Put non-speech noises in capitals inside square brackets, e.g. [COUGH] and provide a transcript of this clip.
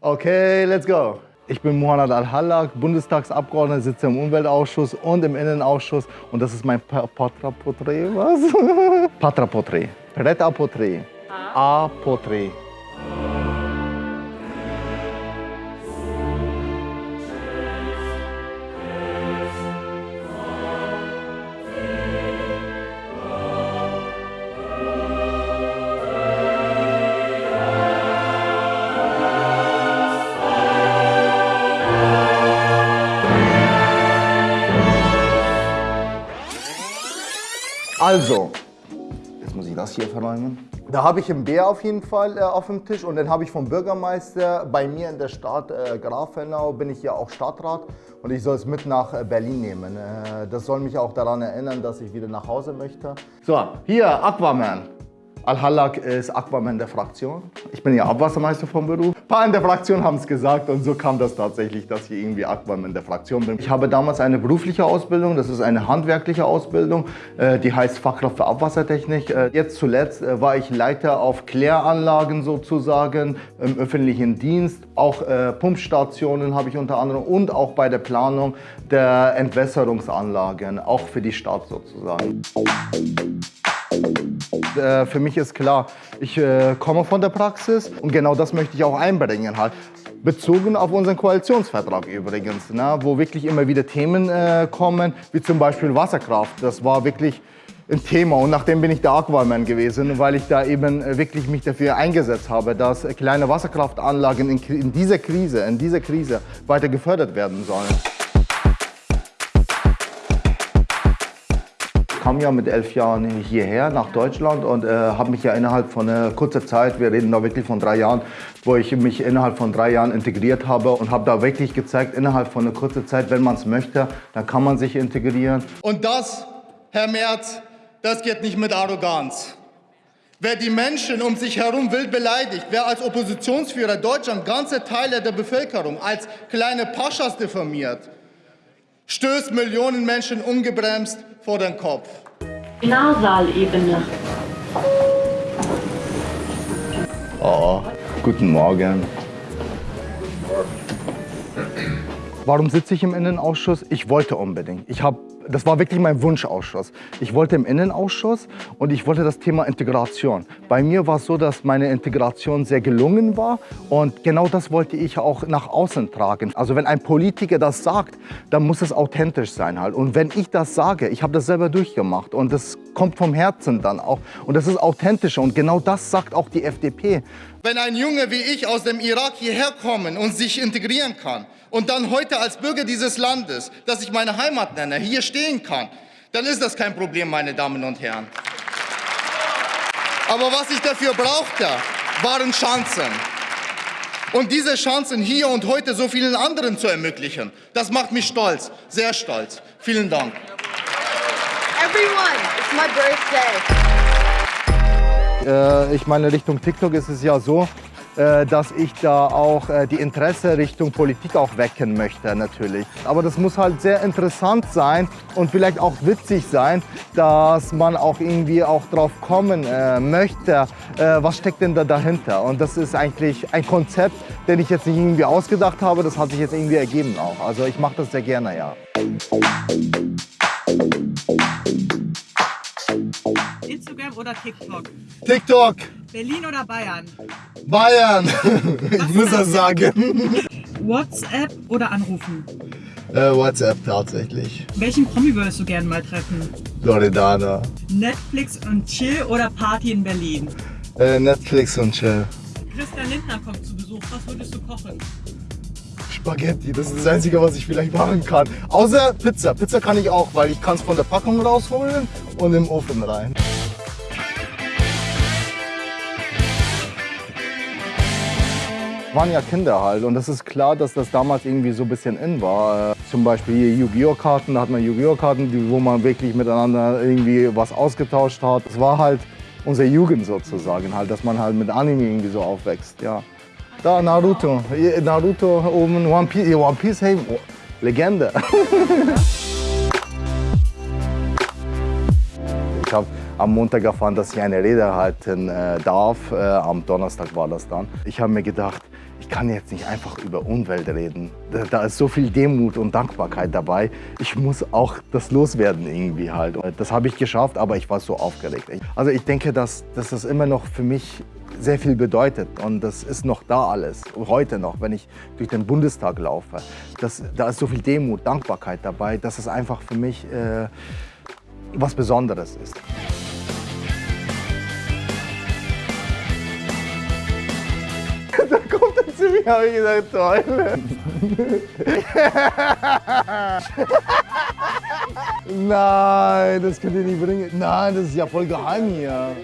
Okay, let's go. Ich bin Muhammad Al-Hallak, Bundestagsabgeordneter, sitze im Umweltausschuss und im Innenausschuss. Und das ist mein Patra-Porträt, was? [LAUGHS] Patra-Porträt. Prêt-à-Porträt. A-Porträt. Also, jetzt muss ich das hier verräumen. Da habe ich einen Bär auf jeden Fall äh, auf dem Tisch und dann habe ich vom Bürgermeister bei mir in der Stadt äh, Grafenau, bin ich ja auch Stadtrat und ich soll es mit nach äh, Berlin nehmen. Äh, das soll mich auch daran erinnern, dass ich wieder nach Hause möchte. So, hier Aquaman. Al-Hallak ist Aquaman der Fraktion. Ich bin ja Abwassermeister vom Beruf. Ein paar in der Fraktion haben es gesagt und so kam das tatsächlich, dass ich irgendwie Aquaman der Fraktion bin. Ich habe damals eine berufliche Ausbildung, das ist eine handwerkliche Ausbildung, äh, die heißt Fachkraft für Abwassertechnik. Äh, jetzt zuletzt äh, war ich Leiter auf Kläranlagen sozusagen im öffentlichen Dienst. Auch Pumpstationen habe ich unter anderem und auch bei der Planung der Entwässerungsanlagen, auch für die Stadt sozusagen. Äh, für mich ist klar, ich äh, komme von der Praxis und genau das möchte ich auch einbringen. Halt. Bezogen auf unseren Koalitionsvertrag übrigens, ne, wo wirklich immer wieder Themen äh, kommen, wie zum Beispiel Wasserkraft. Das war wirklich ein Thema und nachdem bin ich der Aquaman gewesen, weil ich da eben äh, wirklich mich dafür eingesetzt habe, dass kleine Wasserkraftanlagen in, in dieser Krise, in dieser Krise weiter gefördert werden sollen. Kam ja mit elf Jahren hierher nach Deutschland und äh, habe mich ja innerhalb von äh, kurzer Zeit, wir reden da wirklich von drei Jahren, wo ich mich innerhalb von drei Jahren integriert habe und habe da wirklich gezeigt, innerhalb von einer kurzen Zeit, wenn man es möchte, dann kann man sich integrieren. Und das, Herr Merz, das geht nicht mit Arroganz. Wer die Menschen um sich herum wild beleidigt, wer als Oppositionsführer Deutschland ganze Teile der Bevölkerung als kleine Paschas diffamiert, stößt Millionen Menschen ungebremst vor den Kopf. Nasalebene. Oh, guten Morgen. Warum sitze ich im Innenausschuss? Ich wollte unbedingt. Ich habe das war wirklich mein Wunschausschuss. Ich wollte im Innenausschuss und ich wollte das Thema Integration. Bei mir war es so, dass meine Integration sehr gelungen war und genau das wollte ich auch nach außen tragen. Also wenn ein Politiker das sagt, dann muss es authentisch sein halt. Und wenn ich das sage, ich habe das selber durchgemacht und das kommt vom Herzen dann auch und das ist authentisch und genau das sagt auch die FDP. Wenn ein Junge wie ich aus dem Irak hierher kommen und sich integrieren kann, und dann heute als Bürger dieses Landes, das ich meine Heimat nenne, hier stehen kann, dann ist das kein Problem, meine Damen und Herren. Aber was ich dafür brauchte, waren Chancen. Und diese Chancen hier und heute so vielen anderen zu ermöglichen, das macht mich stolz, sehr stolz. Vielen Dank. Everyone, it's my birthday. Äh, ich meine, Richtung TikTok ist es ja so, dass ich da auch äh, die Interesse Richtung Politik auch wecken möchte natürlich. Aber das muss halt sehr interessant sein und vielleicht auch witzig sein, dass man auch irgendwie auch drauf kommen äh, möchte, was steckt denn da dahinter. Und das ist eigentlich ein Konzept, den ich jetzt nicht irgendwie ausgedacht habe, das hat sich jetzt irgendwie ergeben auch. Also ich mache das sehr gerne, ja. Instagram oder TikTok? TikTok. Berlin oder Bayern? Bayern, ich muss das sagen. WhatsApp oder anrufen? Äh, WhatsApp tatsächlich. Welchen Promi würdest du gerne mal treffen? Loredana. Netflix und Chill oder Party in Berlin? Äh, Netflix und Chill. Christian Lindner kommt zu Besuch. Was würdest du kochen? Spaghetti, das ist das Einzige, was ich vielleicht machen kann. Außer Pizza. Pizza kann ich auch, weil ich kann es von der Packung rausholen und im Ofen rein. Waren ja Kinder halt und das ist klar, dass das damals irgendwie so ein bisschen in war. Zum Beispiel hier Yu-Gi-Oh! Karten, da hat man Yu-Gi-Oh! Karten, wo man wirklich miteinander irgendwie was ausgetauscht hat. Das war halt unsere Jugend sozusagen halt, dass man halt mit Anime irgendwie so aufwächst, ja. Da Naruto, Naruto oben, One Piece, One Piece, hey, Legende. [LAUGHS] ich habe am Montag erfahren, dass ich eine Rede halten äh, darf. Äh, am Donnerstag war das dann. Ich habe mir gedacht, ich kann jetzt nicht einfach über Umwelt reden. Da, ist so viel Demut und Dankbarkeit dabei. Ich muss auch das loswerden irgendwie halt. Das habe ich geschafft, aber ich war so aufgeregt. Also ich denke, dass, dass das immer noch für mich sehr viel bedeutet und das ist noch da alles, heute noch, wenn ich durch den Bundestag laufe. Das, da ist so viel Demut, Dankbarkeit dabei, dass es einfach für mich äh, was Besonderes ist. [LAUGHS] habe ich gesagt, toll. [LAUGHS] Nein, das könnt ihr nicht bringen. Nein, das ist ja voll geheim hier.